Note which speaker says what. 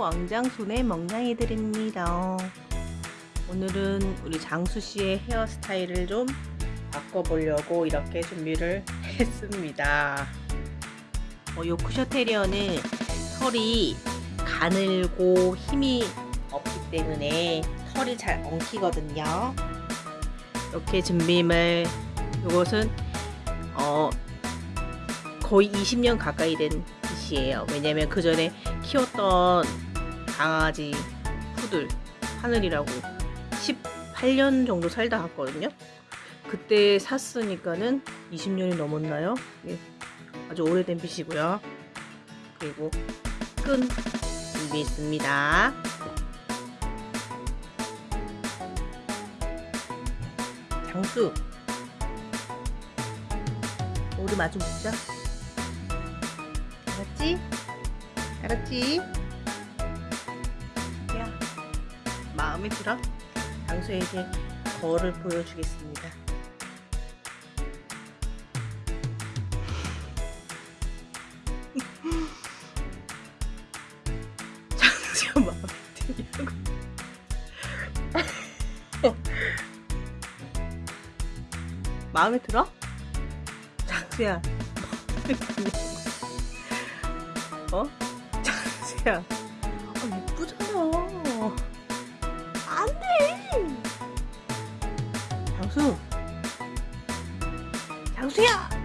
Speaker 1: 왕장손의 멍냥이들입니다. 오늘은 우리 장수씨의 헤어스타일을 좀 바꿔보려고 이렇게 준비를 했습니다. 어, 요크셔 테리어는 털이 가늘고 힘이 없기 때문에 털이 잘 엉키거든요. 이렇게 준비물 이것은 어, 거의 20년 가까이 된 빗이에요. 왜냐면 그 전에 키웠던 강아지 푸들 하늘이라고 18년 정도 살다 갔거든요. 그때 샀으니까는 20년이 넘었나요? 예. 아주 오래된 빗이고요. 그리고 끈 준비했습니다. 장수 우리 마주 붙자. 알았지? 알았지? 마음에 들어? 장수에게 거울을 보여주겠습니다. 장수야 마음에 드냐고. 마음에 들어? 장수야. 어? 장수야 아 예쁘잖아 장수. 장수야